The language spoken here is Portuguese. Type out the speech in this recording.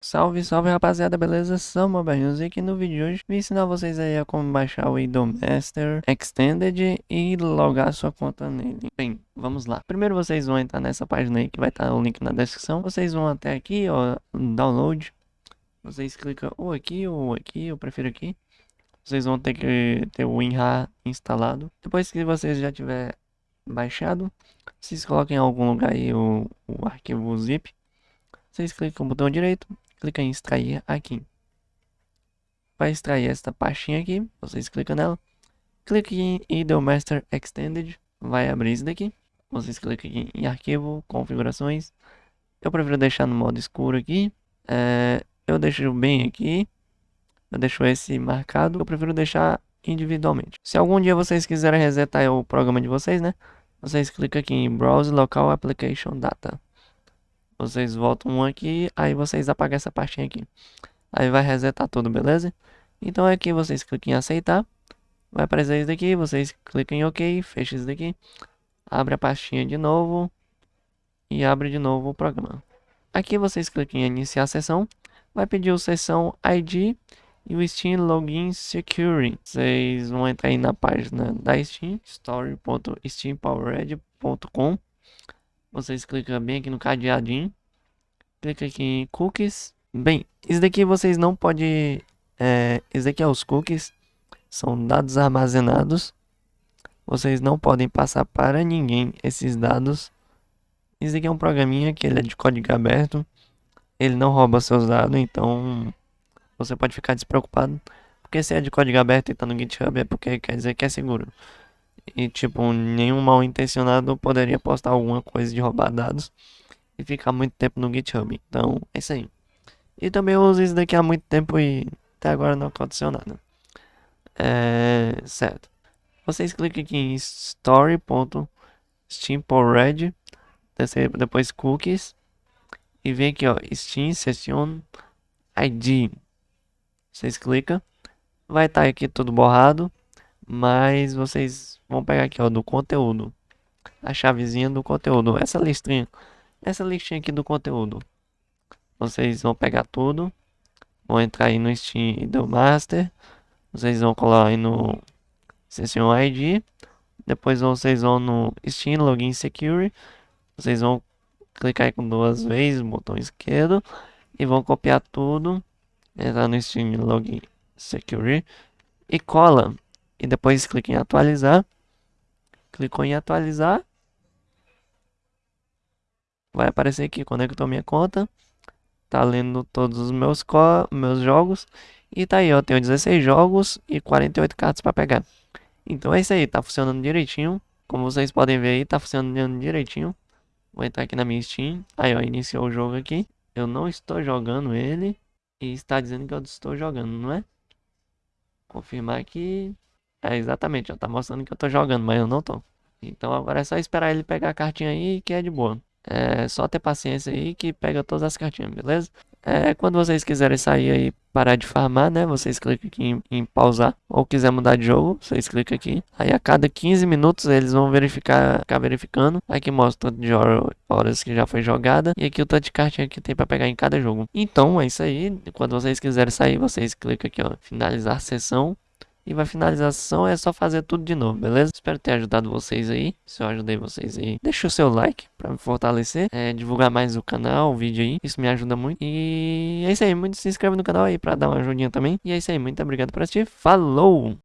Salve, salve rapaziada, beleza? Sou Mobile e no vídeo de hoje vim ensinar vocês aí a como baixar o Master Extended e logar sua conta nele. Bem, vamos lá. Primeiro vocês vão entrar nessa página aí que vai estar o link na descrição. Vocês vão até aqui, ó, download. Vocês clicam ou aqui ou aqui, eu prefiro aqui. Vocês vão ter que ter o WinRAR instalado. Depois que vocês já tiver baixado, vocês coloquem em algum lugar aí o, o arquivo zip. Vocês clicam no botão direito, clica em extrair aqui. Vai extrair esta pastinha aqui, vocês clicam nela. Clique em Idolmaster Extended, vai abrir isso daqui. Vocês clicam aqui em arquivo, configurações. Eu prefiro deixar no modo escuro aqui. É, eu deixo bem aqui. Eu deixo esse marcado. Eu prefiro deixar individualmente. Se algum dia vocês quiserem resetar o programa de vocês, né? Vocês clicam aqui em Browse Local Application Data. Vocês voltam aqui, aí vocês apagam essa pastinha aqui. Aí vai resetar tudo, beleza? Então aqui vocês clicam em aceitar. Vai aparecer isso daqui, vocês clicam em OK, fecha isso daqui. Abre a pastinha de novo. E abre de novo o programa. Aqui vocês clicam em iniciar a sessão. Vai pedir o sessão ID e o Steam Login Security. Vocês vão entrar aí na página da Steam, story.steampowered.com vocês clicam bem aqui no cadeadinho. Clica aqui em cookies. Bem, isso daqui vocês não podem... É, isso daqui é os cookies. São dados armazenados. Vocês não podem passar para ninguém esses dados. Isso aqui é um programinha que ele é de código aberto. Ele não rouba seus dados, então você pode ficar despreocupado. Porque se é de código aberto e está no GitHub é porque quer dizer que é seguro. E tipo, nenhum mal intencionado poderia postar alguma coisa de roubar dados e ficar muito tempo no GitHub. Então, é isso aí. E também eu uso isso daqui há muito tempo e até agora não aconteceu nada. É, certo. Vocês clicam aqui em story.steam.red depois cookies e vem aqui ó, Steam Session ID. Vocês clicam, vai estar tá aqui tudo borrado, mas vocês Vamos pegar aqui, ó, do conteúdo. A chavezinha do conteúdo. Essa listinha. Essa listinha aqui do conteúdo. Vocês vão pegar tudo. Vão entrar aí no Steam do Master. Vocês vão colar aí no Session ID. Depois vocês vão no Steam Login Security. Vocês vão clicar com duas vezes, botão esquerdo. E vão copiar tudo. Entrar no Steam Login Security. E cola. E depois clica em atualizar. Clicou em atualizar. Vai aparecer aqui, conectou minha conta. Tá lendo todos os meus, meus jogos. E tá aí, ó, tenho 16 jogos e 48 cartas para pegar. Então é isso aí, tá funcionando direitinho. Como vocês podem ver aí, tá funcionando direitinho. Vou entrar aqui na minha Steam. Aí, ó, iniciou o jogo aqui. Eu não estou jogando ele. E está dizendo que eu estou jogando, não é? Confirmar aqui. É, exatamente, ó, tá mostrando que eu tô jogando, mas eu não tô. Então agora é só esperar ele pegar a cartinha aí que é de boa. É só ter paciência aí que pega todas as cartinhas, beleza? É, quando vocês quiserem sair aí, parar de farmar, né? Vocês clicam aqui em, em, pausar. Ou quiser mudar de jogo, vocês clicam aqui. Aí a cada 15 minutos eles vão verificar, ficar verificando. Aqui mostra o tanto de horas que já foi jogada. E aqui o tanto de cartinha que tem para pegar em cada jogo. Então é isso aí. Quando vocês quiserem sair, vocês clicam aqui, ó. Finalizar sessão e vai finalizar a é só fazer tudo de novo, beleza? Espero ter ajudado vocês aí, se eu ajudei vocês aí. Deixa o seu like pra me fortalecer, é, divulgar mais o canal, o vídeo aí, isso me ajuda muito. E é isso aí, muito se inscreve no canal aí pra dar uma ajudinha também. E é isso aí, muito obrigado por assistir, falou!